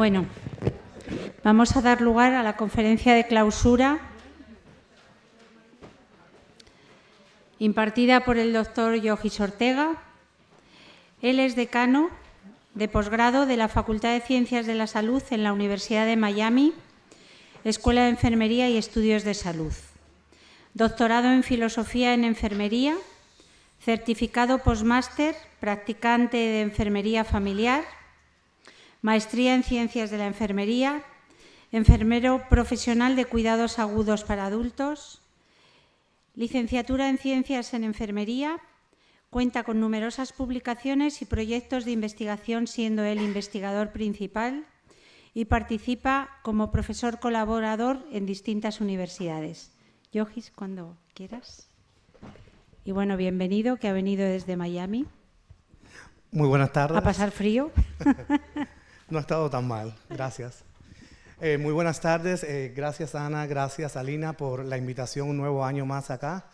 Bueno, vamos a dar lugar a la conferencia de clausura impartida por el doctor Yogis Ortega. Él es decano de posgrado de la Facultad de Ciencias de la Salud en la Universidad de Miami, Escuela de Enfermería y Estudios de Salud. Doctorado en Filosofía en Enfermería, certificado postmáster, practicante de Enfermería Familiar, maestría en Ciencias de la Enfermería, enfermero profesional de cuidados agudos para adultos, licenciatura en Ciencias en Enfermería, cuenta con numerosas publicaciones y proyectos de investigación, siendo él investigador principal y participa como profesor colaborador en distintas universidades. Yogis, cuando quieras. Y bueno, bienvenido, que ha venido desde Miami. Muy buenas tardes. A pasar frío. No ha estado tan mal, gracias. Eh, muy buenas tardes, eh, gracias Ana, gracias Alina por la invitación un nuevo año más acá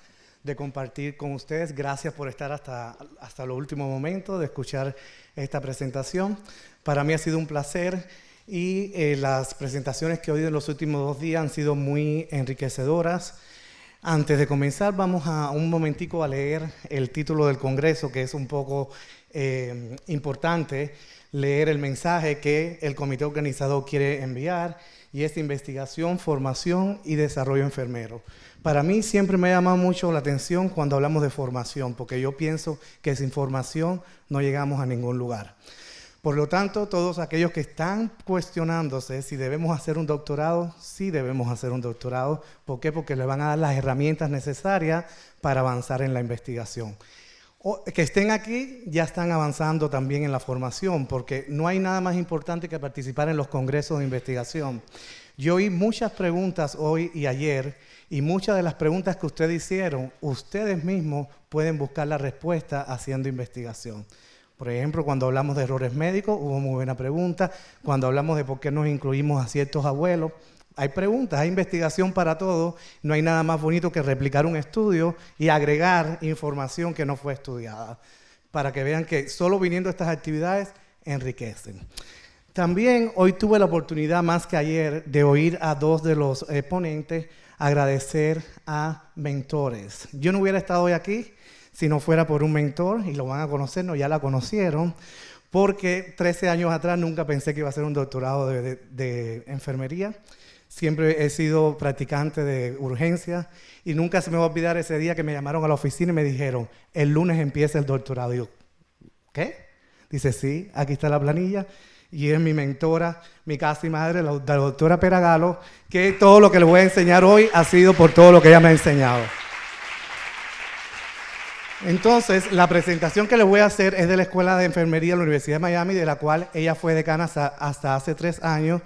de compartir con ustedes. Gracias por estar hasta, hasta los últimos momentos de escuchar esta presentación. Para mí ha sido un placer y eh, las presentaciones que he oído en los últimos dos días han sido muy enriquecedoras. Antes de comenzar, vamos a un momentico a leer el título del Congreso, que es un poco importante leer el mensaje que el comité organizador quiere enviar y es investigación, formación y desarrollo enfermero. Para mí siempre me ha llamado mucho la atención cuando hablamos de formación, porque yo pienso que sin formación no llegamos a ningún lugar. Por lo tanto, todos aquellos que están cuestionándose si debemos hacer un doctorado, sí debemos hacer un doctorado. ¿Por qué? Porque le van a dar las herramientas necesarias para avanzar en la investigación que estén aquí ya están avanzando también en la formación, porque no hay nada más importante que participar en los congresos de investigación. Yo oí muchas preguntas hoy y ayer, y muchas de las preguntas que ustedes hicieron, ustedes mismos pueden buscar la respuesta haciendo investigación. Por ejemplo, cuando hablamos de errores médicos, hubo muy buena pregunta. Cuando hablamos de por qué nos incluimos a ciertos abuelos, hay preguntas, hay investigación para todo. No hay nada más bonito que replicar un estudio y agregar información que no fue estudiada, para que vean que solo viniendo estas actividades enriquecen. También hoy tuve la oportunidad, más que ayer, de oír a dos de los ponentes agradecer a mentores. Yo no hubiera estado hoy aquí si no fuera por un mentor, y lo van a conocer, no, ya la conocieron, porque 13 años atrás nunca pensé que iba a hacer un doctorado de, enfermería. Siempre he sido practicante de urgencia y nunca se me va a olvidar ese día que me llamaron a la oficina y me dijeron, el lunes empieza el doctorado. Y yo, ¿qué? Dice, sí, aquí está la planilla y es mi mentora, mi casi madre, la, la doctora Peragalo, que todo lo que le voy a enseñar hoy ha sido por todo lo que ella me ha enseñado. Entonces, la presentación que le voy a hacer es de la Escuela de Enfermería de la Universidad de Miami, de la cual ella fue decana hasta, hasta hace tres años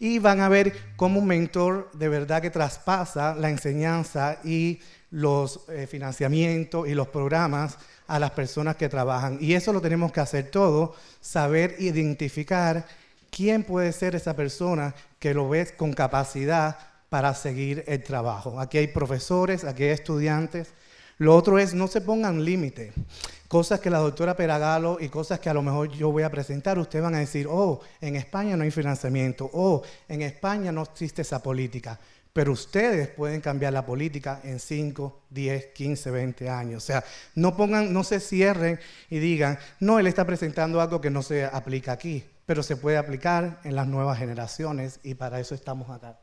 y van a ver cómo un mentor de verdad que traspasa la enseñanza y los eh, financiamientos y los programas a las personas que trabajan. Y eso lo tenemos que hacer todo, saber identificar quién puede ser esa persona que lo ves con capacidad para seguir el trabajo. Aquí hay profesores, aquí hay estudiantes. Lo otro es no se pongan límite cosas que la doctora Peragalo y cosas que a lo mejor yo voy a presentar, ustedes van a decir, oh, en España no hay financiamiento, oh, en España no existe esa política. Pero ustedes pueden cambiar la política en 5, 10, 15, 20 años. O sea, no pongan, no se cierren y digan, no, él está presentando algo que no se aplica aquí, pero se puede aplicar en las nuevas generaciones y para eso estamos acá.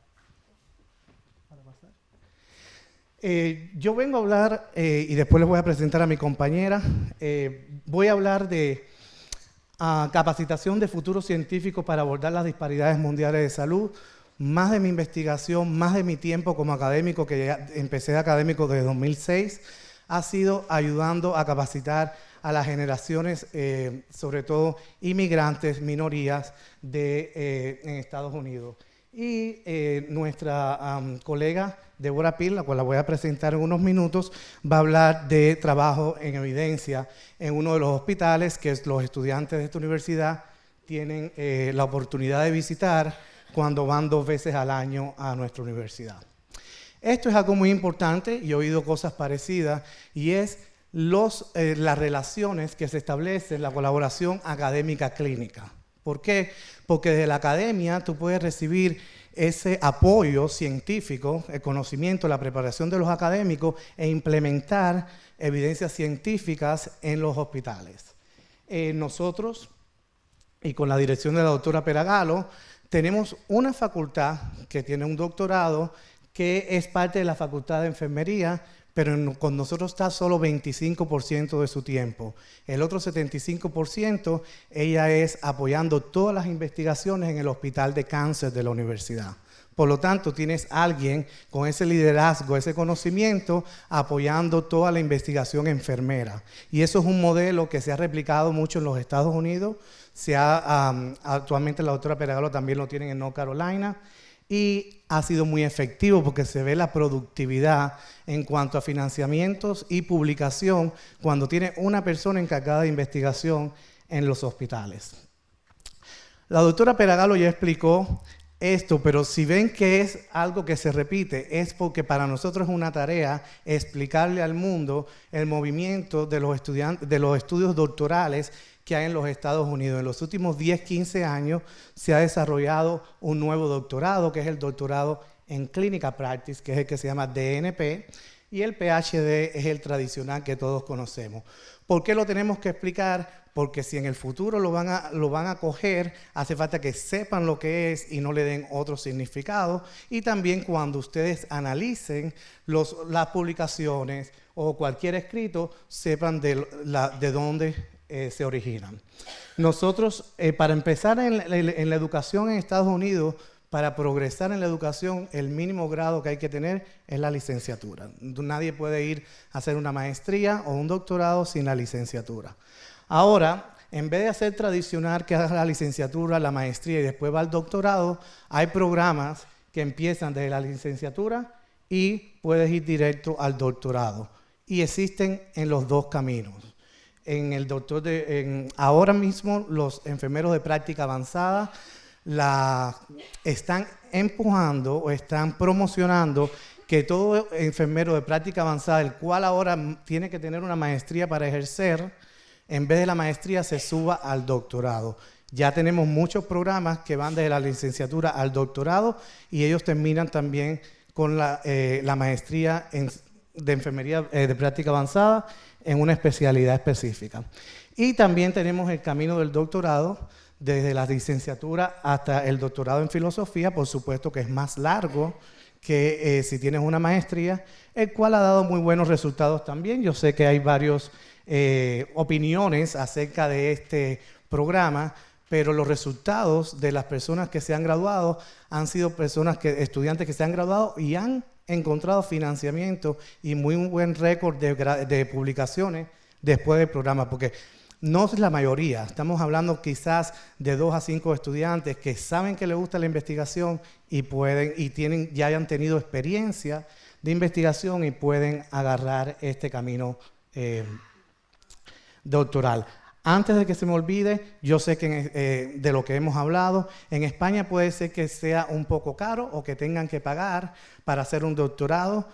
Eh, yo vengo a hablar, eh, y después les voy a presentar a mi compañera, eh, voy a hablar de ah, capacitación de futuros científicos para abordar las disparidades mundiales de salud, más de mi investigación, más de mi tiempo como académico, que ya empecé de académico desde 2006, ha sido ayudando a capacitar a las generaciones, sobre todo inmigrantes, minorías de, en Estados Unidos. Y nuestra colega Débora Pil, la cual la voy a presentar en unos minutos, va a hablar de trabajo en evidencia en uno de los hospitales que los estudiantes de esta universidad tienen eh, la oportunidad de visitar cuando van dos veces al año a nuestra universidad. Esto es algo muy importante y he oído cosas parecidas y es los, eh, las relaciones que se establecen, la colaboración académica clínica. ¿Por qué? Porque desde la academia tú puedes recibir ese apoyo científico, el conocimiento, la preparación de los académicos e implementar evidencias científicas en los hospitales. Eh, nosotros, y con la dirección de la doctora Peragalo, tenemos una facultad que tiene un doctorado que es parte de la Facultad de Enfermería, pero con nosotros está solo 25% de su tiempo. El otro 75% ella es apoyando todas las investigaciones en el Hospital de Cáncer de la universidad. Por lo tanto, tienes alguien con ese liderazgo, ese conocimiento, apoyando toda la investigación enfermera. Y eso es un modelo que se ha replicado mucho en los Estados Unidos. Se ha, actualmente la doctora Peragalo también lo tiene en North Carolina y ha sido muy efectivo porque se ve la productividad en cuanto a financiamientos y publicación cuando tiene una persona encargada de investigación en los hospitales. La doctora Peragalo ya explicó esto, pero si ven que es algo que se repite, es porque para nosotros es una tarea explicarle al mundo el movimiento de los, de los estudios doctorales que hay en los Estados Unidos. En los últimos 10, 15 años se ha desarrollado un nuevo doctorado, que es el doctorado en Clinical Practice, que es el que se llama DNP, y el PhD es el tradicional que todos conocemos. ¿Por qué lo tenemos que explicar? Porque si en el futuro lo van a, lo van a coger, hace falta que sepan lo que es y no le den otro significado. Y también cuando ustedes analicen los, las publicaciones o cualquier escrito, sepan de, de dónde eh, se originan. Nosotros, eh, para empezar en la, educación en Estados Unidos, para progresar en la educación, el mínimo grado que hay que tener es la licenciatura. Nadie puede ir a hacer una maestría o un doctorado sin la licenciatura. Ahora, en vez de hacer tradicional que haga la licenciatura, la maestría y después va al doctorado, hay programas que empiezan desde la licenciatura y puedes ir directo al doctorado. Y existen en los dos caminos en el doctor de, ahora mismo los enfermeros de práctica avanzada la están empujando o están promocionando que todo enfermero de práctica avanzada, el cual ahora tiene que tener una maestría para ejercer, en vez de la maestría se suba al doctorado. Ya tenemos muchos programas que van desde la licenciatura al doctorado y ellos terminan también con la, eh, maestría de enfermería eh, de práctica avanzada en una especialidad específica. Y también tenemos el camino del doctorado, desde la licenciatura hasta el doctorado en filosofía, por supuesto que es más largo que eh, si tienes una maestría, el cual ha dado muy buenos resultados también. Yo sé que hay varias eh, opiniones acerca de este programa, pero los resultados de las personas que se han graduado han sido personas que, estudiantes que se han graduado y han encontrado financiamiento y muy buen récord de, publicaciones después del programa, porque no es la mayoría, estamos hablando quizás de dos a cinco estudiantes que saben que les gusta la investigación y pueden y tienen ya hayan tenido experiencia de investigación y pueden agarrar este camino eh, doctoral. Antes de que se me olvide, yo sé que eh, de lo que hemos hablado, en España puede ser que sea un poco caro o que tengan que pagar para hacer un doctorado,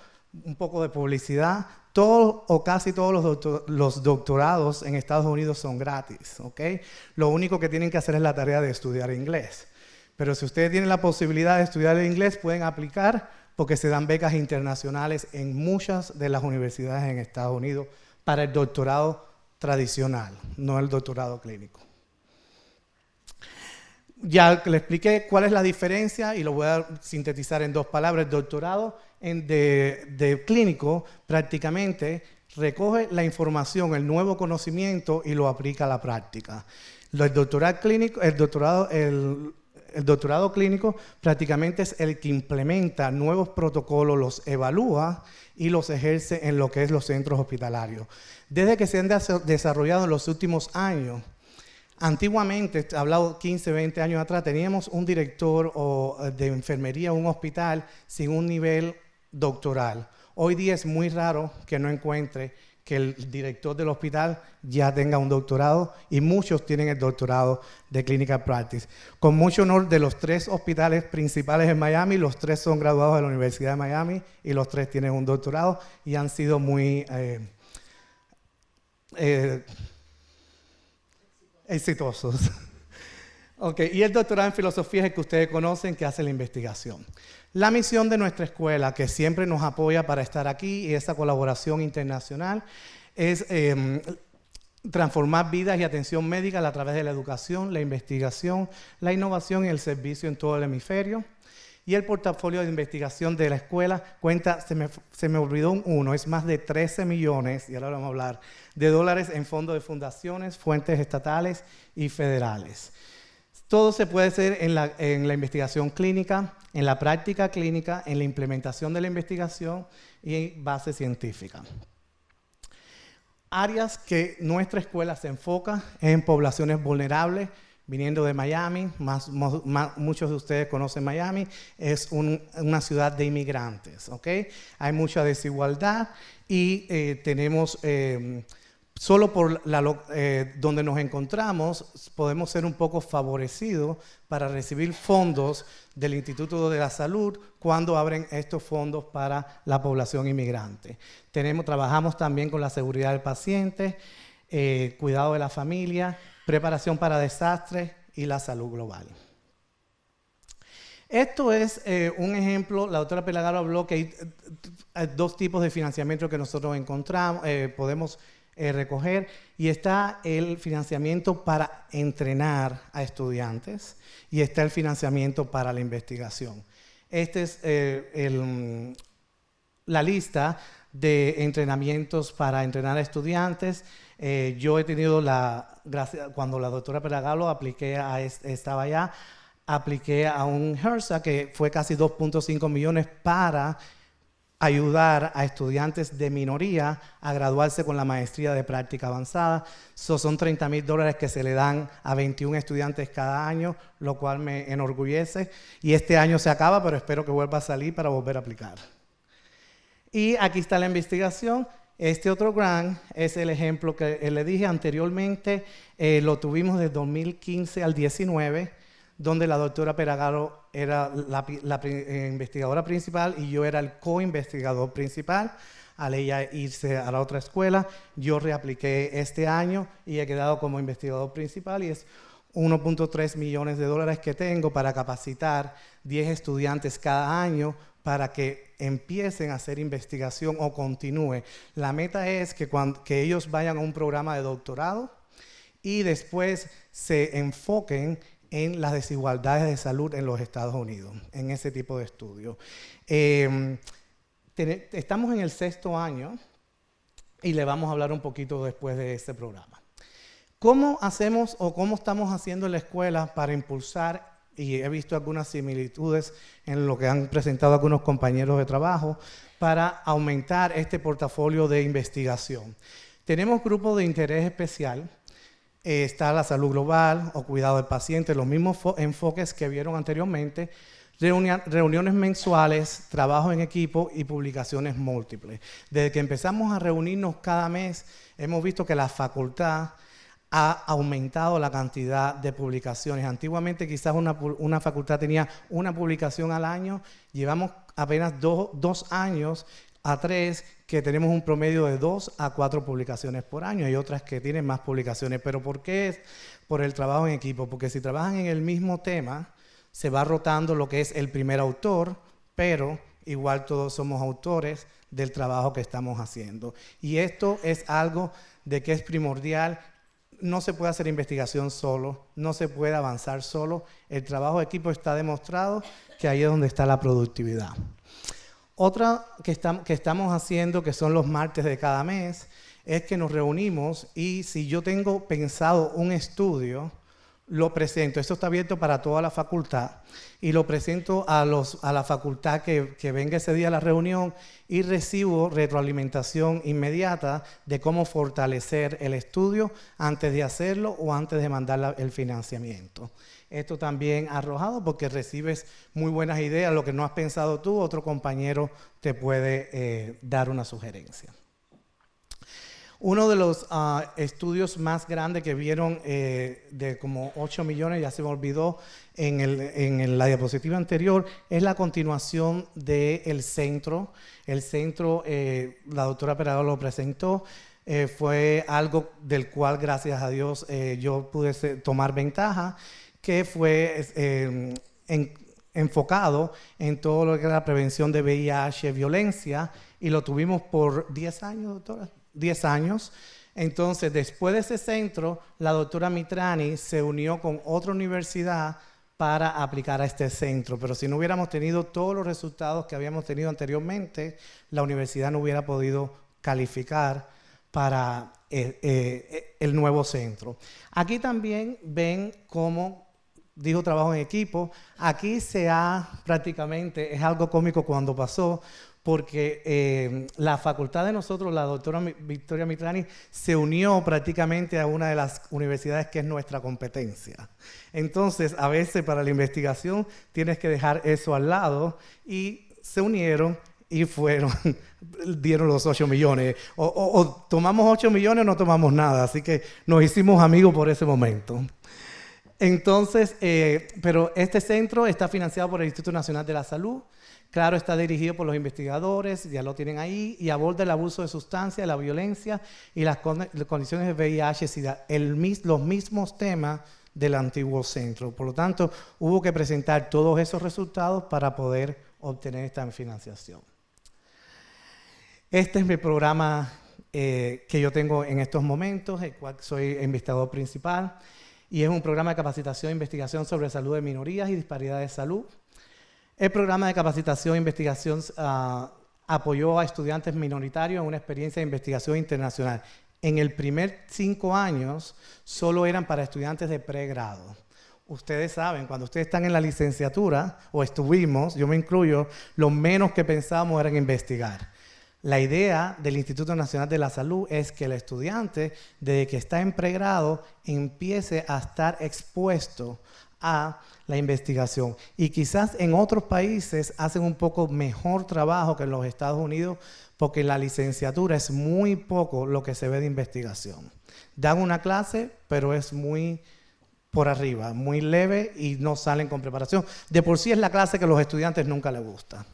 un poco de publicidad. Todos o casi todos los, doctorados en Estados Unidos son gratis, ¿ok? Lo único que tienen que hacer es la tarea de estudiar inglés. Pero si ustedes tienen la posibilidad de estudiar inglés, pueden aplicar porque se dan becas internacionales en muchas de las universidades en Estados Unidos para el doctorado tradicional, no el doctorado clínico. Ya le expliqué cuál es la diferencia y lo voy a sintetizar en dos palabras. El doctorado en de, clínico prácticamente recoge la información, el nuevo conocimiento y lo aplica a la práctica. El doctorado clínico, el doctorado, el, doctorado clínico prácticamente es el que implementa nuevos protocolos, los evalúa y los ejerce en lo que es los centros hospitalarios. Desde que se han desarrollado en los últimos años, antiguamente, hablado 15, 20 años atrás, teníamos un director eh, de enfermería en un hospital sin un nivel doctoral. Hoy día es muy raro que no encuentre que el director del hospital ya tenga un doctorado y muchos tienen el doctorado de Clinical Practice. Con mucho honor de los tres hospitales principales en Miami, los tres son graduados de la Universidad de Miami y los tres tienen un doctorado y han sido muy eh, eh, exitosos. Ok, y el doctorado en filosofía es el que ustedes conocen que hace la investigación. La misión de nuestra escuela, que siempre nos apoya para estar aquí y esa colaboración internacional, es em, transformar vidas y atención médica a través de la educación, la investigación, la innovación y el servicio en todo el hemisferio. Y el portafolio de investigación de la escuela cuenta, se me, se me olvidó un uno, es más de 13 millones, y ahora vamos a hablar, de dólares en fondos de fundaciones, fuentes estatales y federales. Todo se puede hacer en la, en la investigación clínica, en la práctica clínica, en la implementación de la investigación y en base científica áreas que nuestra escuela se enfoca en poblaciones vulnerables, viniendo de Miami, muchos de ustedes conocen Miami, es una ciudad de inmigrantes, ¿ok? Hay mucha desigualdad y eh, tenemos... Eh, solo por eh, donde nos encontramos podemos ser un poco favorecidos para recibir fondos del Instituto de la Salud cuando abren estos fondos para la población inmigrante. Tenemos, trabajamos también con la seguridad del paciente, eh, cuidado de la familia, preparación para desastres y la salud global. Esto es eh, un ejemplo, la doctora Pelagaro habló que hay dos tipos de financiamiento que nosotros encontramos, podemos eh, recoger y está el financiamiento para entrenar a estudiantes y está el financiamiento para la investigación. Esta es eh, la lista de entrenamientos para entrenar a estudiantes. Eh, yo he tenido la, cuando la doctora Peragalo apliqué a, estaba allá, apliqué a un HERSA que fue casi 2.5 millones para ayudar a estudiantes de minoría a graduarse con la maestría de práctica avanzada. son 30 mil dólares que se le dan a 21 estudiantes cada año, lo cual me enorgullece. Y este año se acaba, pero espero que vuelva a salir para volver a aplicar. Y aquí está la investigación. Este otro grant es el ejemplo que le dije anteriormente, eh, lo tuvimos de 2015 al 19 donde la doctora Peragaro era la, eh, investigadora principal y yo era el co-investigador principal. Al ella irse a la otra escuela, yo reapliqué este año y he quedado como investigador principal y es 1.3 millones de dólares que tengo para capacitar 10 estudiantes cada año para que empiecen a hacer investigación o continúe. La meta es que, que ellos vayan a un programa de doctorado y después se enfoquen en las desigualdades de salud en los Estados Unidos, en ese tipo de estudios. Em, estamos en el sexto año y le vamos a hablar un poquito después de este programa. ¿Cómo hacemos o cómo estamos haciendo en la escuela para impulsar, y he visto algunas similitudes en lo que han presentado algunos compañeros de trabajo, para aumentar este portafolio de investigación? Tenemos grupos de interés especial eh, está la salud global o cuidado del paciente, los mismos enfoques que vieron anteriormente, reuniones mensuales, trabajo en equipo y publicaciones múltiples. Desde que empezamos a reunirnos cada mes, hemos visto que la facultad ha aumentado la cantidad de publicaciones. Antiguamente quizás una, facultad tenía una publicación al año, llevamos apenas dos años a tres que tenemos un promedio de dos a cuatro publicaciones por año. Hay otras que tienen más publicaciones. ¿Pero por qué es? Por el trabajo en equipo. Porque si trabajan en el mismo tema, se va rotando lo que es el primer autor, pero igual todos somos autores del trabajo que estamos haciendo. Y esto es algo de que es primordial. No se puede hacer investigación solo, no se puede avanzar solo. El trabajo de equipo está demostrado que ahí es donde está la productividad. Otra que, estamos haciendo, que son los martes de cada mes, es que nos reunimos y si yo tengo pensado un estudio, lo presento. Esto está abierto para toda la facultad y lo presento a, la facultad que, que, venga ese día a la reunión y recibo retroalimentación inmediata de cómo fortalecer el estudio antes de hacerlo o antes de mandar el financiamiento esto también arrojado porque recibes muy buenas ideas, lo que no has pensado tú, otro compañero te puede eh, dar una sugerencia. Uno de los ah, estudios más grandes que vieron eh, de como 8 millones, ya se me olvidó en, la diapositiva anterior, es la continuación del centro. El centro, eh, la doctora Perador lo presentó, fue algo del cual, gracias a Dios, yo pude tomar ventaja que fue eh, enfocado en todo lo que era la prevención de VIH, violencia, y lo tuvimos por 10 años, doctora, 10 años. Entonces, después de ese centro, la doctora Mitrani se unió con otra universidad para aplicar a este centro. Pero si no hubiéramos tenido todos los resultados que habíamos tenido anteriormente, la universidad no hubiera podido calificar para eh, eh, el nuevo centro. Aquí también ven cómo, dijo trabajo en equipo, aquí se ha prácticamente, es algo cómico cuando pasó, porque eh, la facultad de nosotros, la doctora Victoria Mitrani, se unió prácticamente a una de las universidades que es nuestra competencia. Entonces, a veces para la investigación tienes que dejar eso al lado y se unieron y fueron, dieron los 8 millones. O, tomamos 8 millones o no tomamos nada, así que nos hicimos amigos por ese momento. Entonces, eh, pero este centro está financiado por el Instituto Nacional de la Salud, Claro, está dirigido por los investigadores, ya lo tienen ahí, y aborda el abuso de sustancias, la violencia y las, condiciones de VIH, el, los mismos temas del antiguo centro. Por lo tanto, hubo que presentar todos esos resultados para poder obtener esta financiación. Este es mi programa eh, que yo tengo en estos momentos, el cual soy investigador principal, y es un programa de capacitación e investigación sobre salud de minorías y disparidad de salud. El programa de capacitación e investigación ah, apoyó a estudiantes minoritarios en una experiencia de investigación internacional. En el primer cinco años solo eran para estudiantes de pregrado. Ustedes saben, cuando ustedes están en la licenciatura, o estuvimos, yo me incluyo, lo menos que pensábamos era investigar. La idea del Instituto Nacional de la Salud es que el estudiante, desde que está en pregrado, empiece a estar expuesto a la investigación. Y quizás en otros países hacen un poco mejor trabajo que en los Estados Unidos porque la licenciatura es muy poco lo que se ve de investigación. Dan una clase, pero es muy por arriba, muy leve y no salen con preparación. De por sí es la clase que a los estudiantes nunca les gusta.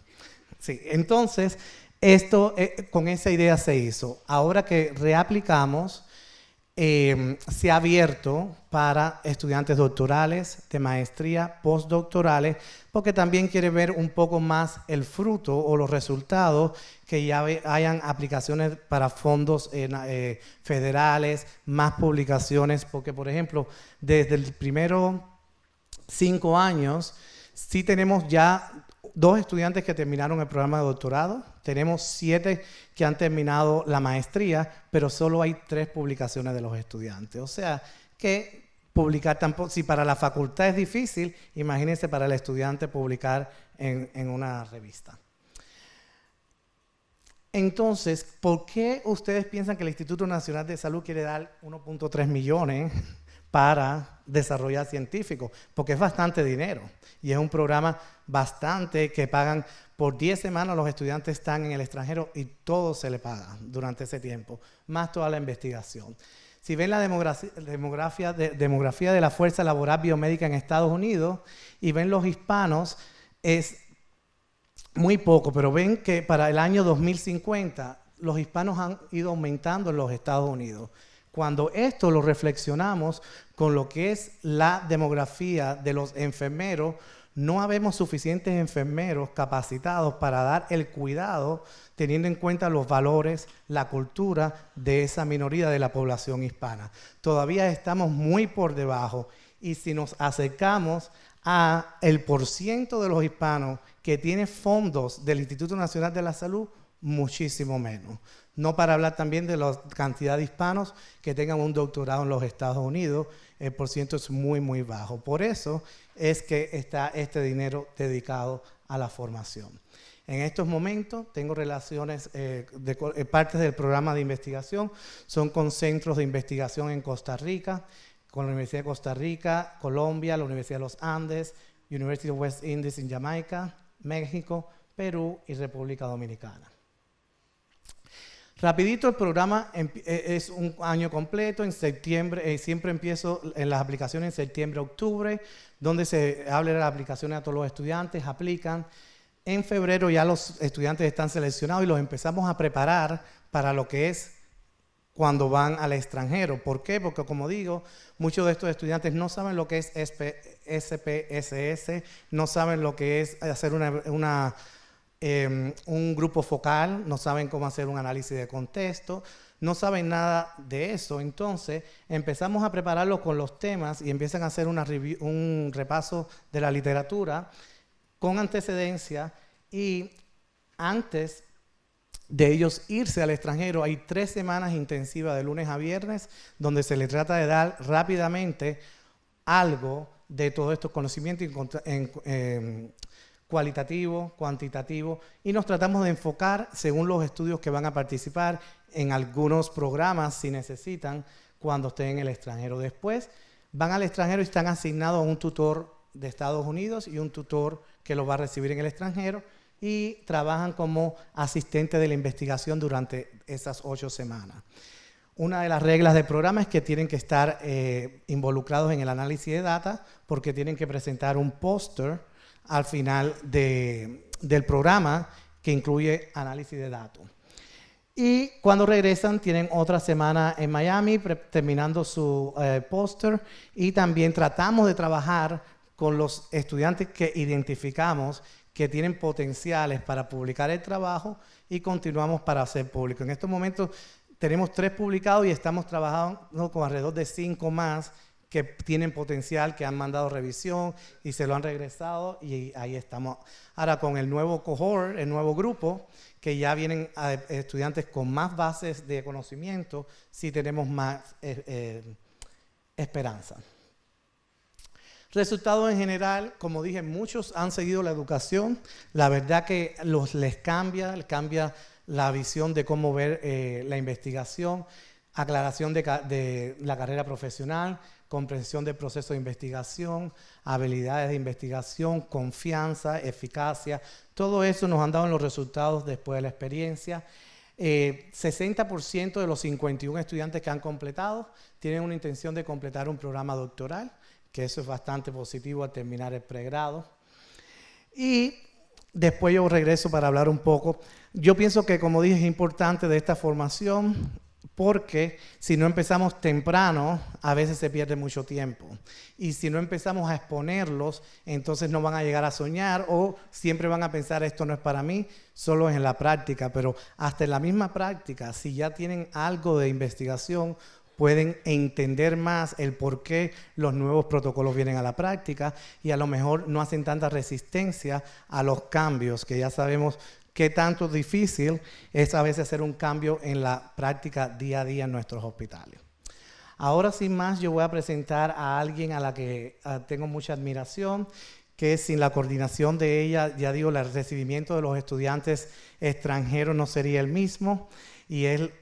Sí, entonces, esto eh, con esa idea se hizo. Ahora que reaplicamos, Em, se ha abierto para estudiantes doctorales, de maestría, postdoctorales, porque también quiere ver un poco más el fruto o los resultados que ya hayan aplicaciones para fondos eh, federales, más publicaciones, porque por ejemplo, desde el primero cinco años, sí tenemos ya dos estudiantes que terminaron el programa de doctorado, tenemos siete que han terminado la maestría, pero solo hay tres publicaciones de los estudiantes. O sea, que publicar tampoco, si para la facultad es difícil, imagínense para el estudiante publicar en, en una revista. Entonces, ¿por qué ustedes piensan que el Instituto Nacional de Salud quiere dar 1.3 millones para desarrollar científicos, porque es bastante dinero y es un programa bastante que pagan por 10 semanas los estudiantes están en el extranjero y todo se le paga durante ese tiempo, más toda la investigación. Si ven la demografía, de, demografía de la fuerza laboral biomédica en Estados Unidos y ven los hispanos, es muy poco, pero ven que para el año 2050 los hispanos han ido aumentando en los Estados Unidos. Cuando esto lo reflexionamos con lo que es la demografía de los enfermeros, no habemos suficientes enfermeros capacitados para dar el cuidado teniendo en cuenta los valores, la cultura de esa minoría de la población hispana. Todavía estamos muy por debajo y si nos acercamos a el porciento de los hispanos que tiene fondos del Instituto Nacional de la Salud, muchísimo menos. No para hablar también de la cantidad de hispanos que tengan un doctorado en los Estados Unidos, el porciento es muy, muy bajo. Por eso es que está este dinero dedicado a la formación. En estos momentos tengo relaciones, eh, de, eh, partes del programa de investigación, son con centros de investigación en Costa Rica, con la Universidad de Costa Rica, Colombia, la Universidad de los Andes, University of West Indies en Jamaica, México, Perú y República Dominicana. Rapidito el programa eh, es un año completo, en septiembre, eh, siempre empiezo en las aplicaciones en septiembre, octubre, donde se habla de las aplicaciones a todos los estudiantes, aplican. En febrero ya los estudiantes están seleccionados y los empezamos a preparar para lo que es cuando van al extranjero. ¿Por qué? Porque como digo, muchos de estos estudiantes no saben lo que es SPSS, no saben lo que es hacer una, em, un grupo focal, no saben cómo hacer un análisis de contexto, no saben nada de eso. Entonces empezamos a prepararlos con los temas y empiezan a hacer un repaso de la literatura con antecedencia y antes de ellos irse al extranjero, hay tres semanas intensivas de lunes a viernes donde se les trata de dar rápidamente algo de todos estos conocimientos en, em, cualitativo, cuantitativo, y nos tratamos de enfocar según los estudios que van a participar en algunos programas si necesitan cuando estén en el extranjero. Después van al extranjero y están asignados a un tutor de Estados Unidos y un tutor que los va a recibir en el extranjero y trabajan como asistente de la investigación durante esas ocho semanas. Una de las reglas del programa es que tienen que estar eh, involucrados en el análisis de data porque tienen que presentar un póster al final del programa que incluye análisis de datos. Y cuando regresan tienen otra semana en Miami terminando su eh, póster y también tratamos de trabajar con los estudiantes que identificamos que tienen potenciales para publicar el trabajo y continuamos para hacer público. En estos momentos tenemos tres publicados y estamos trabajando con alrededor de cinco más que tienen potencial, que han mandado revisión y se lo han regresado y ahí estamos. Ahora con el nuevo cohort, el nuevo grupo, que ya vienen estudiantes con más bases de conocimiento, sí tenemos más eh, eh, esperanza. Resultados en general, como dije, muchos han seguido la educación. La verdad que los, les cambia, les cambia la visión de cómo ver eh, la investigación, aclaración de, la carrera profesional, comprensión del proceso de investigación, habilidades de investigación, confianza, eficacia. Todo eso nos han dado los resultados después de la experiencia. 60% eh, de los 51 estudiantes que han completado tienen una intención de completar un programa doctoral que eso es bastante positivo al terminar el pregrado. Y después yo regreso para hablar un poco. Yo pienso que, como dije, es importante de esta formación porque si no empezamos temprano, a veces se pierde mucho tiempo. Y si no empezamos a exponerlos, entonces no van a llegar a soñar o siempre van a pensar esto no es para mí, solo es en la práctica. Pero hasta en la misma práctica, si ya tienen algo de investigación pueden entender más el por qué los nuevos protocolos vienen a la práctica y a lo mejor no hacen tanta resistencia a los cambios, que ya sabemos qué tanto difícil es a veces hacer un cambio en la práctica día a día en nuestros hospitales. Ahora sin más yo voy a presentar a alguien a la que ah, tengo mucha admiración, que sin la coordinación de ella, ya digo, el recibimiento de los estudiantes extranjeros no sería el mismo y él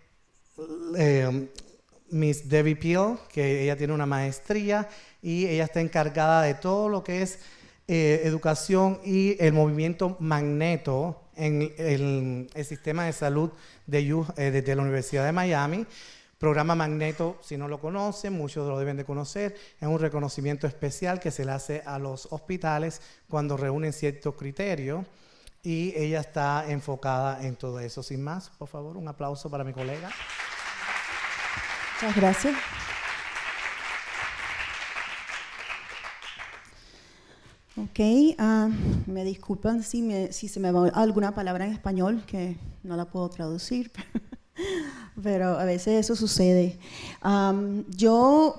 eh, Miss Debbie Peel, que ella tiene una maestría y ella está encargada de todo lo que es eh, educación y el movimiento magneto en el, sistema de salud de, eh, la Universidad de Miami. Programa Magneto, si no lo conocen, muchos lo deben de conocer, es un reconocimiento especial que se le hace a los hospitales cuando reúnen ciertos criterios y ella está enfocada en todo eso. Sin más, por favor, un aplauso para mi colega. Muchas gracias. Ok, ah, me disculpan si, si se me va alguna palabra en español que no la puedo traducir, pero a veces eso sucede. yo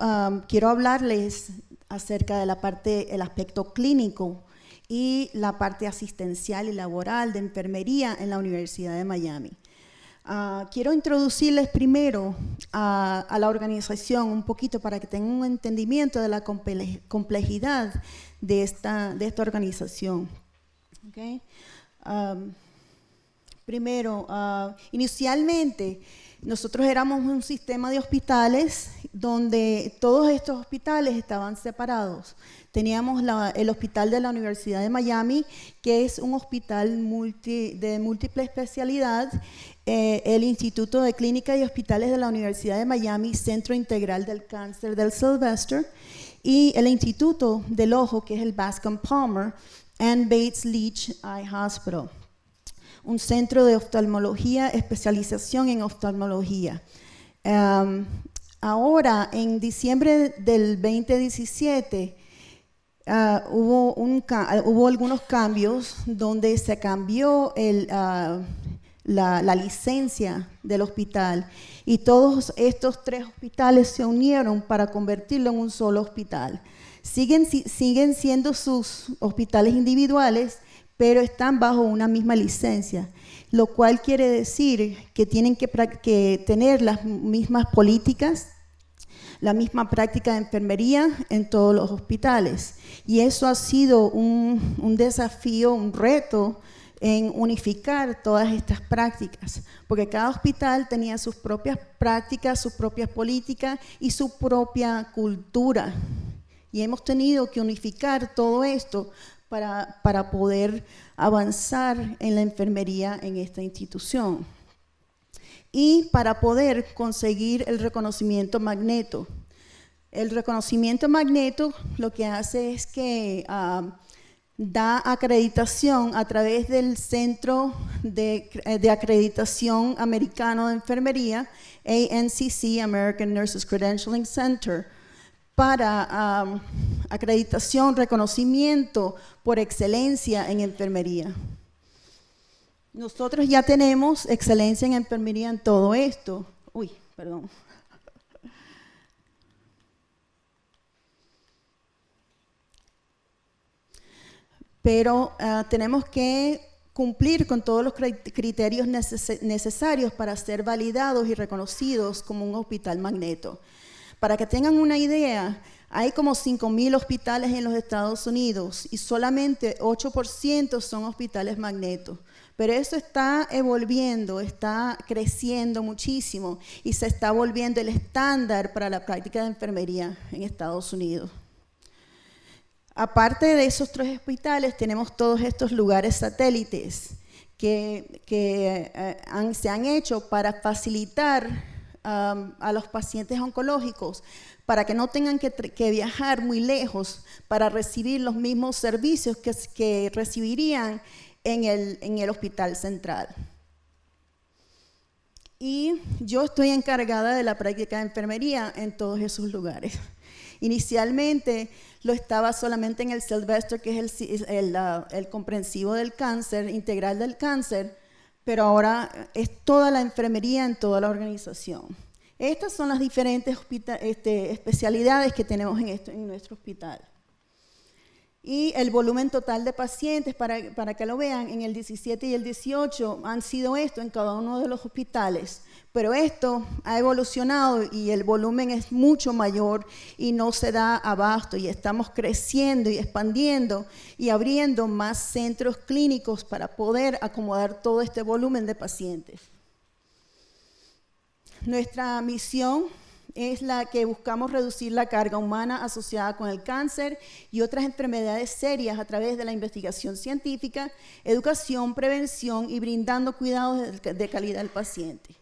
quiero hablarles acerca de la parte, el aspecto clínico y la parte asistencial y laboral de enfermería en la Universidad de Miami. Ah, quiero introducirles primero a, la organización un poquito para que tengan un entendimiento de la complejidad de esta, de esta organización. primero, ah, inicialmente nosotros éramos un sistema de hospitales donde todos estos hospitales estaban separados. Teníamos el hospital de la Universidad de Miami, que es un hospital multi, de múltiple especialidad, eh, el Instituto de Clínica y Hospitales de la Universidad de Miami, Centro Integral del Cáncer del Sylvester, y el Instituto del Ojo, que es el Bascom Palmer, and Bates Leach Eye Hospital un centro de oftalmología, especialización en oftalmología. Um, ahora, en diciembre del 2017, ah, hubo, un, ah, hubo algunos cambios donde se cambió el, ah, la, licencia del hospital y todos estos tres hospitales se unieron para convertirlo en un solo hospital. Siguen, siendo sus hospitales individuales, pero están bajo una misma licencia, lo cual quiere decir que tienen que tener las mismas políticas, la misma práctica de enfermería en todos los hospitales. Y eso ha sido un, desafío, un reto en unificar todas estas prácticas, porque cada hospital tenía sus propias prácticas, sus propias políticas y su propia cultura. Y hemos tenido que unificar todo esto para, para poder avanzar en la enfermería en esta institución. Y para poder conseguir el reconocimiento magneto. El reconocimiento magneto lo que hace es que ah, da acreditación a través del Centro de, de, Acreditación Americano de Enfermería, ANCC, American Nurses Credentialing Center, para um, acreditación, reconocimiento por excelencia en enfermería. Nosotros ya tenemos excelencia en enfermería en todo esto. Uy, perdón. pero uh, tenemos que cumplir con todos los criterios neces necesarios para ser validados y reconocidos como un hospital magneto. Para que tengan una idea, hay como 5.000 hospitales en los Estados Unidos y solamente 8% son hospitales magneto. Pero eso está evolviendo, está creciendo muchísimo y se está volviendo el estándar para la práctica de enfermería en Estados Unidos. Aparte de esos tres hospitales, tenemos todos estos lugares satélites que, eh, se han hecho para facilitar a los pacientes oncológicos para que no tengan que, viajar muy lejos para recibir los mismos servicios que recibirían en el, en el hospital central. Y yo estoy encargada de la práctica de enfermería en todos esos lugares. Inicialmente lo estaba solamente en el Sylvester, que es el, el, comprensivo del cáncer, integral del cáncer, pero ahora es toda la enfermería en toda la organización. Estas son las diferentes este, especialidades que tenemos en, esto, en nuestro hospital y el volumen total de pacientes, para, para, que lo vean, en el 17 y el 18 han sido esto en cada uno de los hospitales. Pero esto ha evolucionado y el volumen es mucho mayor y no se da abasto y estamos creciendo y expandiendo y abriendo más centros clínicos para poder acomodar todo este volumen de pacientes. Nuestra misión es la que buscamos reducir la carga humana asociada con el cáncer y otras enfermedades serias a través de la investigación científica, educación, prevención y brindando cuidados de calidad al paciente.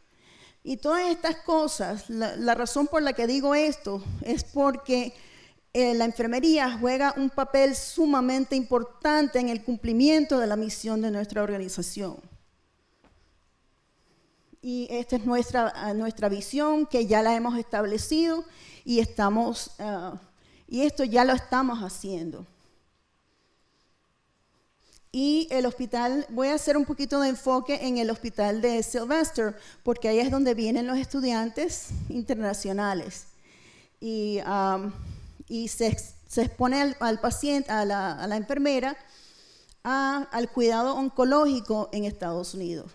Y todas estas cosas, la, razón por la que digo esto es porque eh, la enfermería juega un papel sumamente importante en el cumplimiento de la misión de nuestra organización. Y esta es nuestra, nuestra visión que ya la hemos establecido y, estamos, uh, y esto ya lo estamos haciendo. Y el hospital, voy a hacer un poquito de enfoque en el hospital de Sylvester, porque ahí es donde vienen los estudiantes internacionales. Y, se, se, expone al, paciente, a la, enfermera, al cuidado oncológico en Estados Unidos.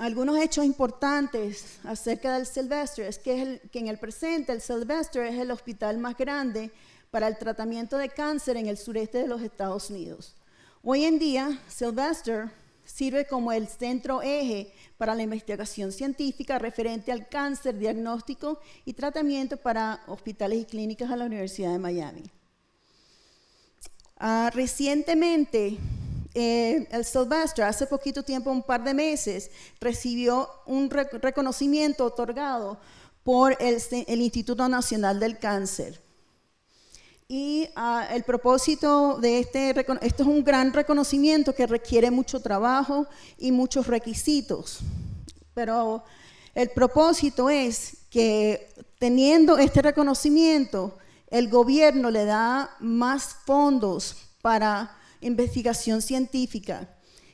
Algunos hechos importantes acerca del Sylvester es que, es el, que en el presente el Sylvester es el hospital más grande para el tratamiento de cáncer en el sureste de los Estados Unidos. Hoy en día, Sylvester sirve como el centro eje para la investigación científica referente al cáncer, diagnóstico y tratamiento para hospitales y clínicas a la Universidad de Miami. Uh, recientemente, eh, el Sylvester, hace poquito tiempo, un par de meses, recibió un reconocimiento otorgado por el, Instituto Nacional del Cáncer. Y uh, el propósito de este, esto es un gran reconocimiento que requiere mucho trabajo y muchos requisitos. Pero El propósito es que teniendo este reconocimiento, el gobierno le da más fondos para investigación científica.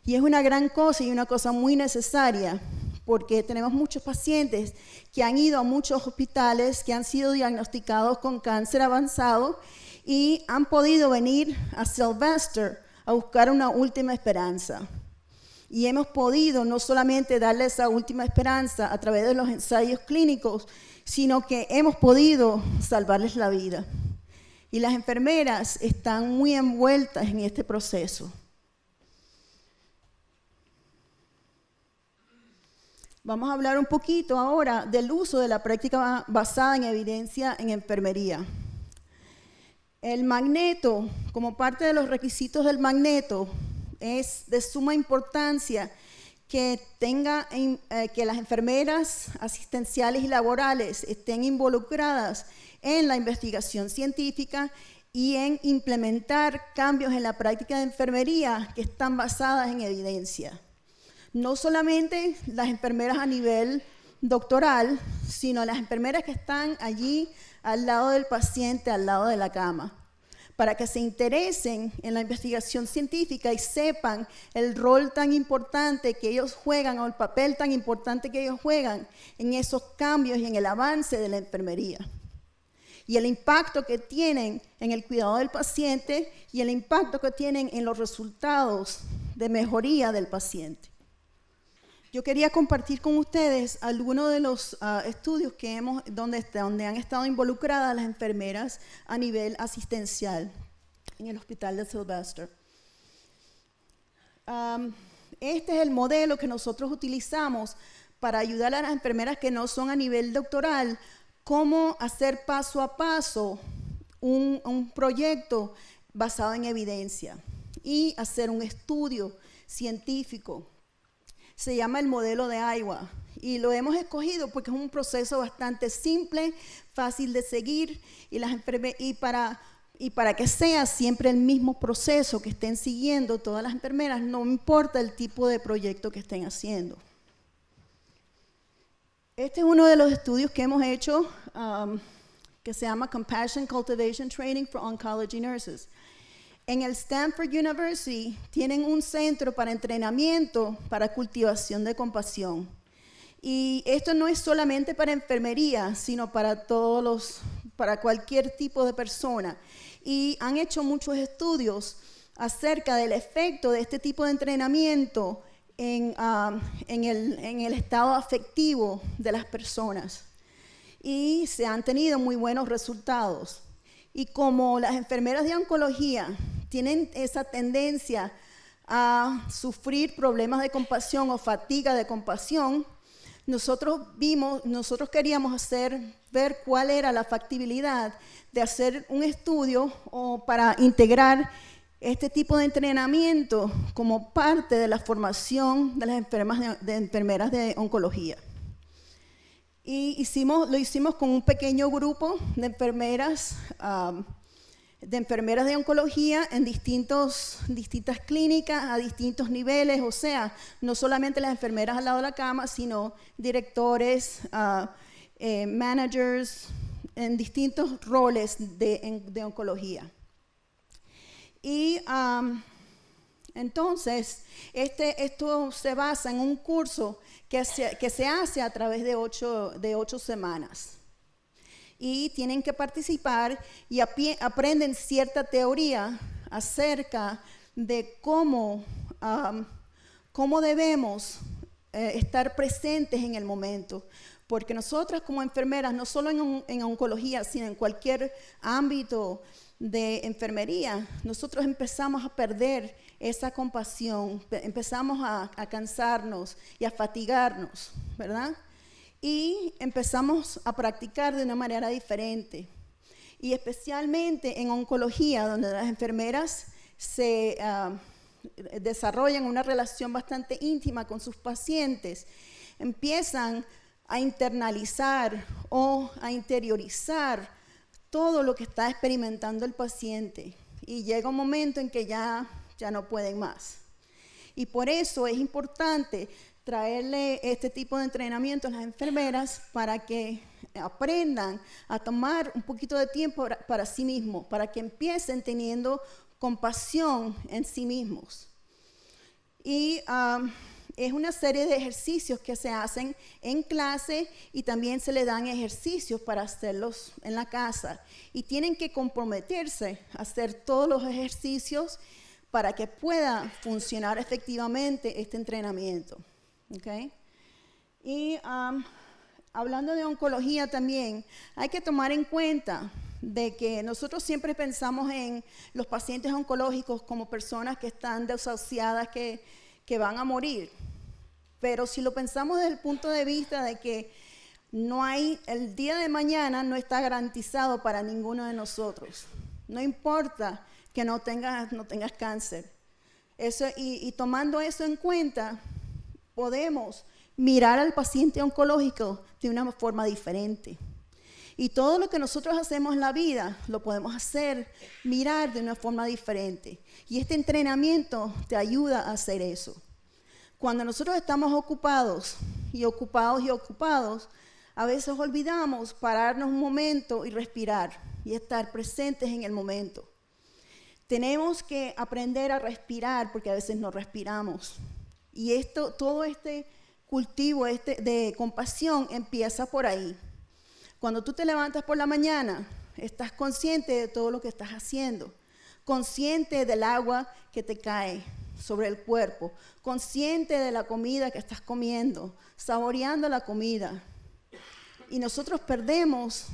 Y es una gran cosa y una cosa muy necesaria, porque tenemos muchos pacientes que han ido a muchos hospitales, que han sido diagnosticados con cáncer avanzado y han podido venir a Sylvester a buscar una última esperanza. Y hemos podido no solamente darle esa última esperanza a través de los ensayos clínicos, sino que hemos podido salvarles la vida. Y las enfermeras están muy envueltas en este proceso. Vamos a hablar un poquito ahora del uso de la práctica basada en evidencia en enfermería. El magneto, como parte de los requisitos del magneto, es de suma importancia que, tenga, eh, que las enfermeras asistenciales y laborales estén involucradas en la investigación científica y en implementar cambios en la práctica de enfermería que están basadas en evidencia. No solamente las enfermeras a nivel doctoral, sino las enfermeras que están allí al lado del paciente, al lado de la cama, para que se interesen en la investigación científica y sepan el rol tan importante que ellos juegan o el papel tan importante que ellos juegan en esos cambios y en el avance de la enfermería. Y el impacto que tienen en el cuidado del paciente y el impacto que tienen en los resultados de mejoría del paciente. Yo quería compartir con ustedes algunos de los ah, estudios que hemos, donde, donde han estado involucradas las enfermeras a nivel asistencial en el hospital de Sylvester. este es el modelo que nosotros utilizamos para ayudar a las enfermeras que no son a nivel doctoral, cómo hacer paso a paso un, proyecto basado en evidencia y hacer un estudio científico se llama el modelo de Iowa y lo hemos escogido porque es un proceso bastante simple, fácil de seguir y para que sea siempre el mismo proceso que estén siguiendo todas las enfermeras, no importa el tipo de proyecto que estén haciendo. Este es uno de los estudios que hemos hecho um, que se llama Compassion Cultivation Training for Oncology Nurses. En el Stanford University tienen un centro para entrenamiento para cultivación de compasión. Y esto no es solamente para enfermería, sino para todos los, para cualquier tipo de persona. Y han hecho muchos estudios acerca del efecto de este tipo de entrenamiento en, ah, en, el, el estado afectivo de las personas. Y se han tenido muy buenos resultados. Y como las enfermeras de oncología tienen esa tendencia a sufrir problemas de compasión o fatiga de compasión, nosotros vimos, nosotros queríamos hacer, ver cuál era la factibilidad de hacer un estudio o para integrar este tipo de entrenamiento como parte de la formación de las enfermas de, enfermeras de oncología. Y hicimos, lo hicimos con un pequeño grupo de enfermeras um, de enfermeras de oncología en distintos, distintas clínicas, a distintos niveles, o sea, no solamente las enfermeras al lado de la cama, sino directores, uh, eh, managers, en distintos roles de oncología. Y um, entonces, este, esto se basa en un curso que se, que se hace a través de ocho, de ocho semanas y tienen que participar y aprenden cierta teoría acerca de cómo, cómo debemos eh, estar presentes en el momento. Porque nosotras como enfermeras, no solo en, oncología, sino en cualquier ámbito de enfermería, nosotros empezamos a perder esa compasión, empezamos a, cansarnos y a fatigarnos, ¿verdad? y empezamos a practicar de una manera diferente. Y especialmente en oncología, donde las enfermeras se ah, desarrollan una relación bastante íntima con sus pacientes, empiezan a internalizar o a interiorizar todo lo que está experimentando el paciente. Y llega un momento en que ya, ya no pueden más. Y por eso es importante traerle este tipo de entrenamiento a las enfermeras para que aprendan a tomar un poquito de tiempo para, sí mismos, para que empiecen teniendo compasión en sí mismos. Y es una serie de ejercicios que se hacen en clase y también se le dan ejercicios para hacerlos en la casa. Y tienen que comprometerse a hacer todos los ejercicios para que pueda funcionar efectivamente este entrenamiento. Y hablando de oncología también, hay que tomar en cuenta de que nosotros siempre pensamos en los pacientes oncológicos como personas que están desahuciadas, que, que van a morir. Pero si lo pensamos desde el punto de vista de que no hay, el día de mañana no está garantizado para ninguno de nosotros. No importa que no tengas, no tengas cáncer. Eso, y tomando eso en cuenta, podemos mirar al paciente oncológico de una forma diferente. Y todo lo que nosotros hacemos en la vida lo podemos hacer, mirar de una forma diferente. Y este entrenamiento te ayuda a hacer eso. Cuando nosotros estamos ocupados y ocupados y ocupados, a veces olvidamos pararnos un momento y respirar y estar presentes en el momento. Tenemos que aprender a respirar porque a veces no respiramos. Y esto, todo este cultivo este de compasión empieza por ahí. Cuando tú te levantas por la mañana, estás consciente de todo lo que estás haciendo, consciente del agua que te cae sobre el cuerpo, consciente de la comida que estás comiendo, saboreando la comida. Y nosotros perdemos,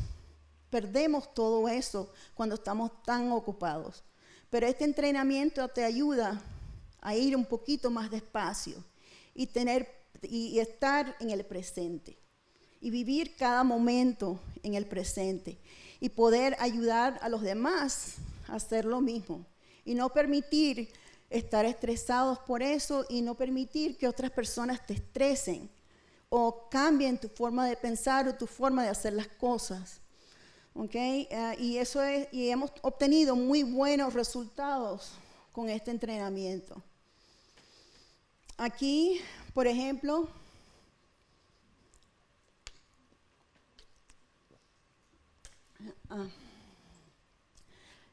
perdemos todo eso cuando estamos tan ocupados. Pero este entrenamiento te ayuda a ir un poquito más despacio y, tener, y estar en el presente y vivir cada momento en el presente y poder ayudar a los demás a hacer lo mismo y no permitir estar estresados por eso y no permitir que otras personas te estresen o cambien tu forma de pensar o tu forma de hacer las cosas. Ah, y eso es, y hemos obtenido muy buenos resultados con este entrenamiento. Aquí, por ejemplo, ah,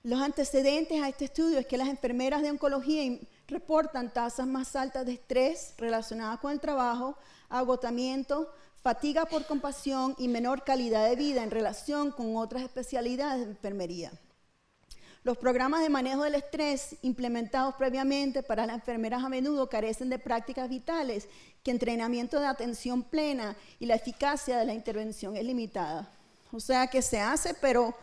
los antecedentes a este estudio es que las enfermeras de oncología reportan tasas más altas de estrés relacionadas con el trabajo, agotamiento, fatiga por compasión y menor calidad de vida en relación con otras especialidades de enfermería. Los programas de manejo del estrés implementados previamente para las enfermeras a menudo carecen de prácticas vitales, que entrenamiento de atención plena y la eficacia de la intervención es limitada. O sea que se hace, pero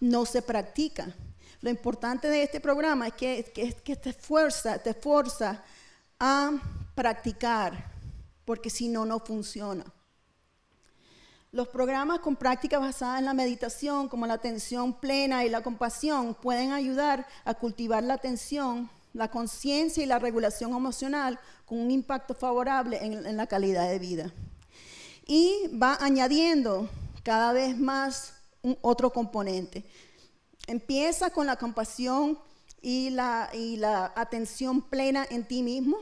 no se practica. Lo importante de este programa es que, te, fuerza, te fuerza a practicar, porque si no, no funciona. Los programas con prácticas basadas en la meditación, como la atención plena y la compasión, pueden ayudar a cultivar la atención, la conciencia y la regulación emocional con un impacto favorable en, la calidad de vida. Y va añadiendo cada vez más otro componente. Empieza con la compasión y la, y la atención plena en ti mismo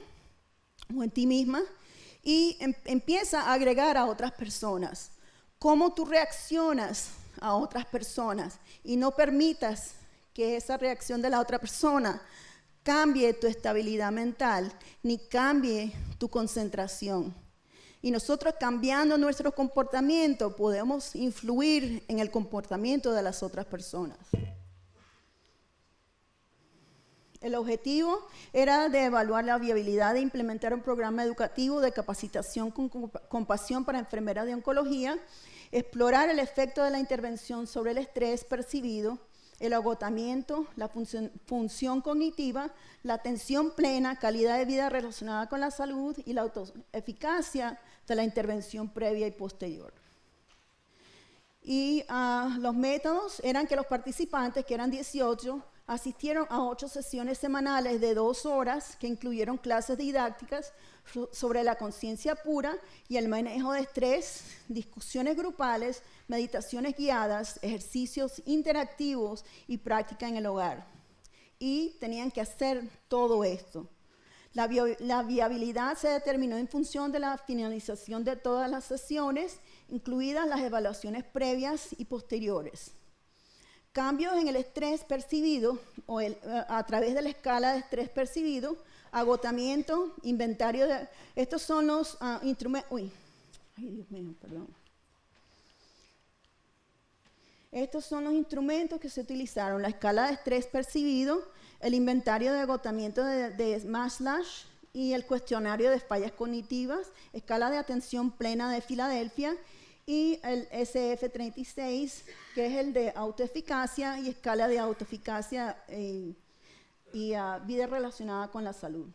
o en ti misma y em, empieza a agregar a otras personas cómo tú reaccionas a otras personas y no permitas que esa reacción de la otra persona cambie tu estabilidad mental ni cambie tu concentración. Y nosotros cambiando nuestro comportamiento podemos influir en el comportamiento de las otras personas. El objetivo era de evaluar la viabilidad de implementar un programa educativo de capacitación con compasión para enfermeras de oncología, explorar el efecto de la intervención sobre el estrés percibido, el agotamiento, la función, cognitiva, la atención plena, calidad de vida relacionada con la salud y la autoeficacia de la intervención previa y posterior. Y ah, los métodos eran que los participantes, que eran 18, asistieron a ocho sesiones semanales de dos horas que incluyeron clases didácticas sobre la conciencia pura y el manejo de estrés, discusiones grupales, meditaciones guiadas, ejercicios interactivos y práctica en el hogar. Y tenían que hacer todo esto. La, viabilidad se determinó en función de la finalización de todas las sesiones, incluidas las evaluaciones previas y posteriores. Cambios en el estrés percibido o el, a través de la escala de estrés percibido, agotamiento, inventario de... Estos son los uh, instrumentos... Uy, ay Dios mío, perdón. Estos son los instrumentos que se utilizaron, la escala de estrés percibido, el inventario de agotamiento de, de y el cuestionario de fallas cognitivas, escala de atención plena de Filadelfia y el SF36, que es el de autoeficacia y escala de autoeficacia eh, y uh, vida relacionada con la salud.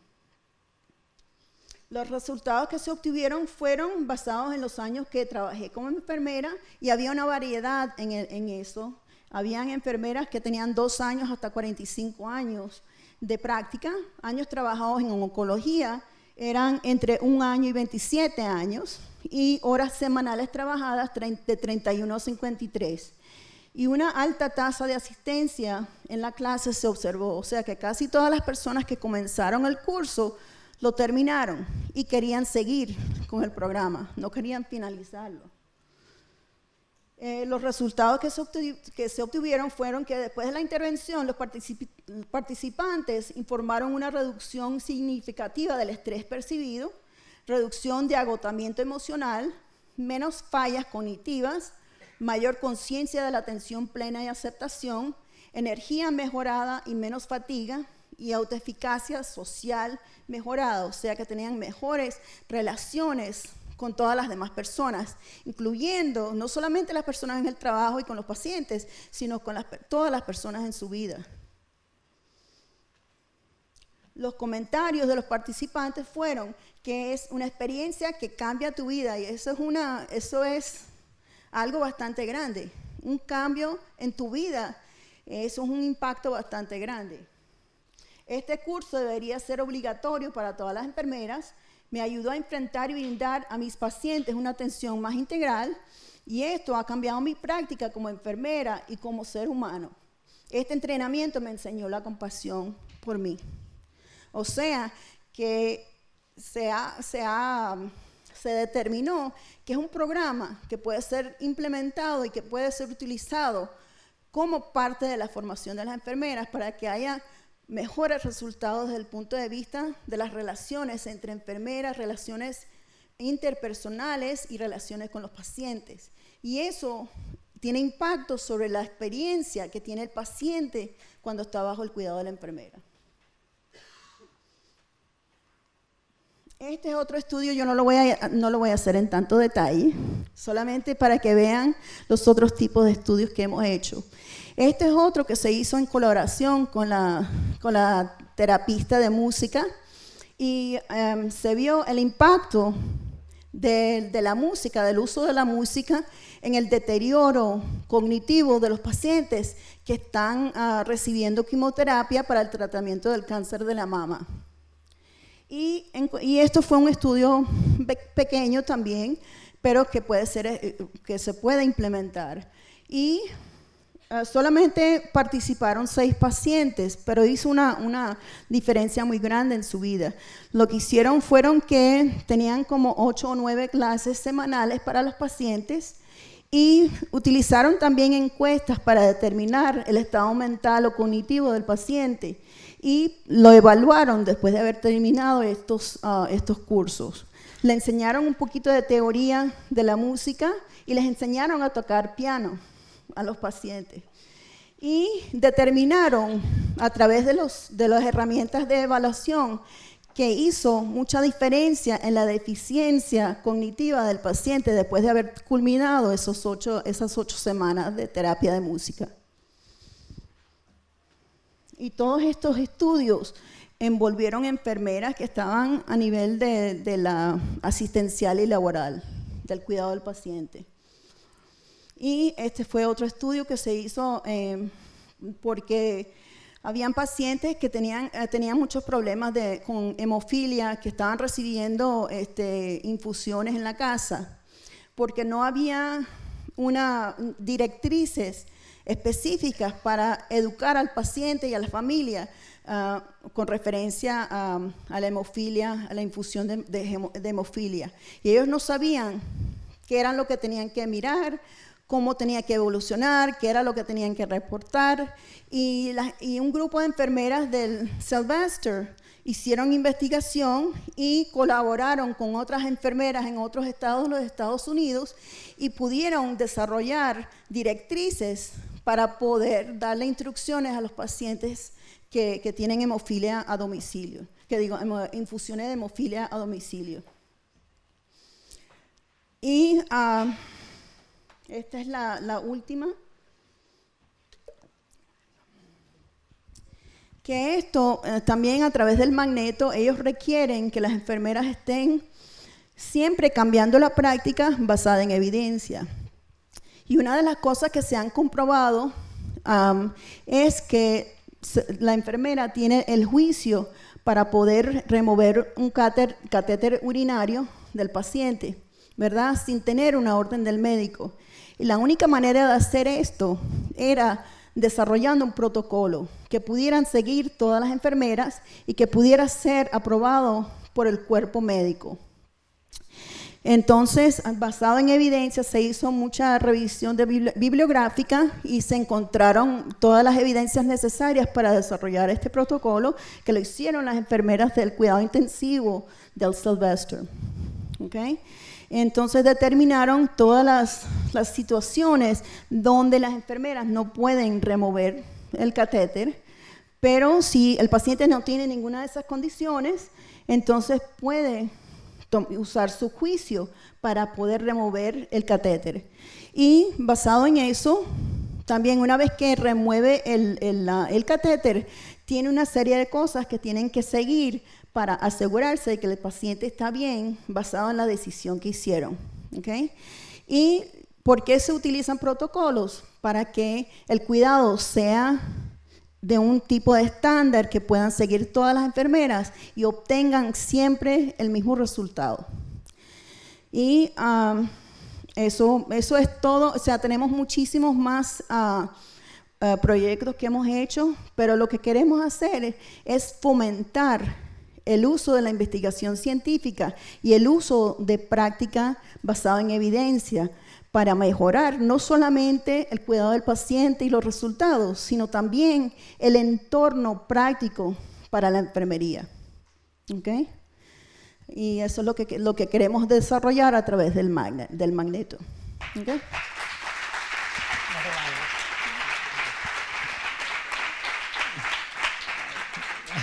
Los resultados que se obtuvieron fueron basados en los años que trabajé como enfermera y había una variedad en eso. Habían enfermeras que tenían dos años hasta 45 años de práctica, años trabajados en oncología, eran entre un año y 27 años, y horas semanales trabajadas de 31 a 53. Y una alta tasa de asistencia en la clase se observó, o sea que casi todas las personas que comenzaron el curso lo terminaron y querían seguir con el programa, no querían finalizarlo. Eh, los resultados que se, obtuvieron fueron que después de la intervención los participantes informaron una reducción significativa del estrés percibido, reducción de agotamiento emocional, menos fallas cognitivas, mayor conciencia de la atención plena y aceptación, energía mejorada y menos fatiga, y autoeficacia social mejorada, o sea que tenían mejores relaciones con todas las demás personas, incluyendo no solamente las personas en el trabajo y con los pacientes, sino con todas las personas en su vida. Los comentarios de los participantes fueron que es una experiencia que cambia tu vida y eso es, una, eso es algo bastante grande. Un cambio en tu vida, eso es un impacto bastante grande. Este curso debería ser obligatorio para todas las enfermeras. Me ayudó a enfrentar y brindar a mis pacientes una atención más integral y esto ha cambiado mi práctica como enfermera y como ser humano. Este entrenamiento me enseñó la compasión por mí. O sea, que se, se, determinó que es un programa que puede ser implementado y que puede ser utilizado como parte de la formación de las enfermeras para que haya mejores resultados desde el punto de vista de las relaciones entre enfermeras, relaciones interpersonales y relaciones con los pacientes. Y eso tiene impacto sobre la experiencia que tiene el paciente cuando está bajo el cuidado de la enfermera. Este es otro estudio, yo no lo, voy a, no lo voy a hacer en tanto detalle, solamente para que vean los otros tipos de estudios que hemos hecho. Este es otro que se hizo en colaboración con la, con la terapista de música y em, se vio el impacto de, de, la música, del uso de la música en el deterioro cognitivo de los pacientes que están uh, recibiendo quimioterapia para el tratamiento del cáncer de la mama. Y, esto fue un estudio pequeño también, pero que, puede ser, eh, que se puede implementar. Y eh, solamente participaron seis pacientes, pero hizo una, una, diferencia muy grande en su vida. Lo que hicieron fueron que tenían como ocho o nueve clases semanales para los pacientes y utilizaron también encuestas para determinar el estado mental o cognitivo del paciente y lo evaluaron después de haber terminado estos, ah, estos cursos. Le enseñaron un poquito de teoría de la música y les enseñaron a tocar piano a los pacientes. Y determinaron a través de, los, de las herramientas de evaluación que hizo mucha diferencia en la deficiencia cognitiva del paciente después de haber culminado esos ocho, esas ocho semanas de terapia de música. Y todos estos estudios envolvieron enfermeras que estaban a nivel de, la asistencial y laboral, del cuidado del paciente. Y este fue otro estudio que se hizo eh, porque habían pacientes que tenían, eh, tenían muchos problemas de, con hemofilia, que estaban recibiendo este, infusiones en la casa, porque no había una directrices específicas para educar al paciente y a la familia ah, con referencia a, la hemofilia, a la infusión de, de hemofilia. Y ellos no sabían qué era lo que tenían que mirar, cómo tenía que evolucionar, qué era lo que tenían que reportar. Y, la- y un grupo de enfermeras del Sylvester hicieron investigación y colaboraron con otras enfermeras en otros estados de los Estados Unidos y pudieron desarrollar directrices para poder darle instrucciones a los pacientes que, que tienen hemofilia a domicilio, que digo, infusiones de hemofilia a domicilio. Y ah, esta es la, última. Que esto eh, también a través del magneto, ellos requieren que las enfermeras estén siempre cambiando la práctica basada en evidencia. Y una de las cosas que se han comprobado es que la enfermera tiene el juicio para poder remover un cáter- catéter urinario del paciente, ¿verdad? Sin tener una orden del médico. Y la única manera de hacer esto era desarrollando un protocolo que pudieran seguir todas las enfermeras y que pudiera ser aprobado por el cuerpo médico. Entonces, basado en evidencia, se hizo mucha revisión de bibli- bibliográfica y se encontraron todas las evidencias necesarias para desarrollar este protocolo, que lo hicieron las enfermeras del cuidado intensivo del Sylvester. ¿ok? Entonces determinaron todas las, situaciones donde las enfermeras no pueden remover el catéter, pero si el paciente no tiene ninguna de esas condiciones, entonces puede usar su juicio para poder remover el catéter. Y basado en eso, también una vez que remueve el catéter, tiene una serie de cosas que tienen que seguir para asegurarse de que el paciente está bien basado en la decisión que hicieron. ¿Y por qué se utilizan protocolos? Para que el cuidado sea de un tipo de estándar que puedan seguir todas las enfermeras y obtengan siempre el mismo resultado. Y am, eso, eso es todo, o sea, tenemos muchísimos más ah, ah, proyectos que hemos hecho, pero lo que queremos hacer es fomentar el uso de la investigación científica y el uso de práctica basada en evidencia para mejorar no solamente el cuidado del paciente y los resultados, sino también el entorno práctico para la enfermería. ¿Ok? Y eso es lo que, lo que queremos desarrollar a través del, magne- del magneto. ¿Ok?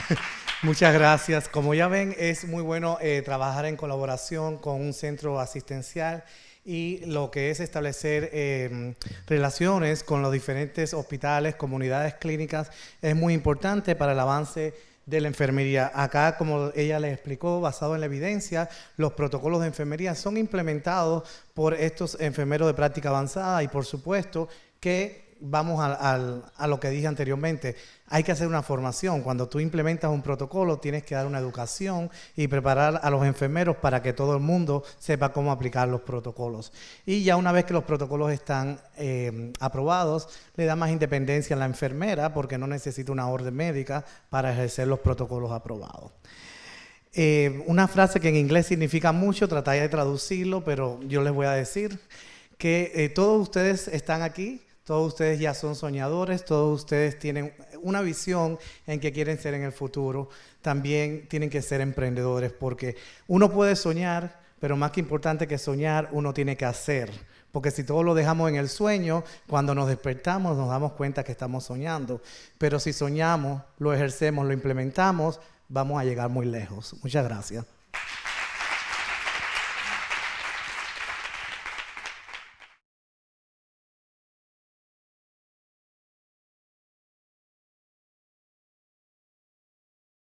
Muchas gracias. Como ya ven, es muy bueno eh, trabajar en colaboración con un centro asistencial y lo que es establecer eh, relaciones con los diferentes hospitales, comunidades clínicas, es muy importante para el avance de la enfermería. Acá, como ella les explicó, basado en la evidencia, los protocolos de enfermería son implementados por estos enfermeros de práctica avanzada y por supuesto que vamos al- a lo que dije anteriormente, hay que hacer una formación. Cuando tú implementas un protocolo, tienes que dar una educación y preparar a los enfermeros para que todo el mundo sepa cómo aplicar los protocolos. Y ya una vez que los protocolos están eh, aprobados, le da más independencia a la enfermera porque no necesita una orden médica para ejercer los protocolos aprobados. Eh, una frase que en inglés significa mucho, trataré de traducirlo, pero yo les voy a decir que eh, todos ustedes están aquí, todos ustedes ya son soñadores, todos ustedes tienen una visión en que quieren ser en el futuro, también tienen que ser emprendedores, porque uno puede soñar, pero más que importante que soñar, uno tiene que hacer. Porque si todo lo dejamos en el sueño, cuando nos despertamos nos damos cuenta que estamos soñando. Pero si soñamos, lo ejercemos, lo implementamos, vamos a llegar muy lejos. Muchas gracias.